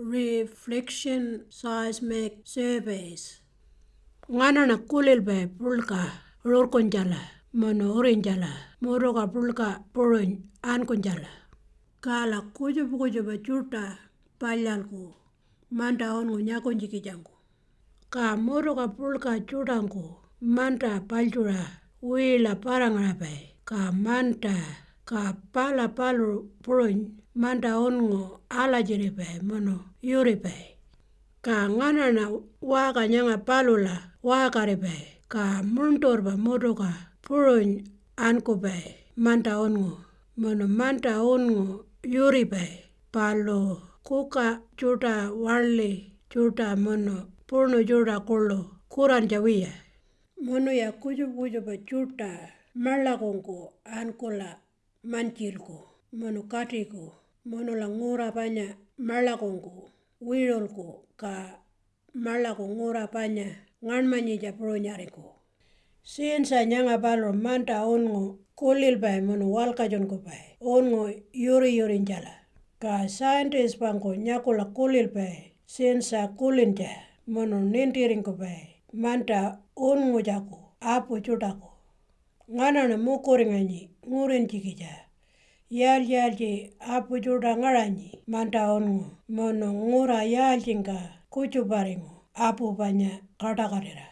reflection seismic surveys. Ngana na kulil bay pulka rurkunjala mono urinjala muruga pulka purun ankunjala. Kala kujubu kujuba chuta palyalku manta ongu nyakunjikijangu. Ka muruga pulka chutanku manta paljura wila parangara bay. Ka manta ka pala palu purun manda ongo alajiri bei mono yuri bei. Kaang'anana waakanyang'a palula waakari bei kaamuntorpa motoka purun anku bei manda ongo mono manda ongo yuri bei. Paluu kuka chuta walli chuta mono purnu chuta kulo kuranja wiya. Monoya kuyup kuyupo chuta mallakungku ankula manchirku. Mono katiku mono la ngura panya malakunku wirulku ka malaku ngura panya nganmanyitja purunyaringku. Sinsa nyanga palu manta ongu kulil bay mono walkatjunku bay ongu yuri yurinjala. Ka scientist pangku nyakula kulil bay sinsa kulintja mono nintiringku bay manta unngujaku apu chutaku. Ngana na mukuringanyi yar yar ji apu jura ngarani manta onu mono ngura ya jinga kuchu baringo apu banya kata karira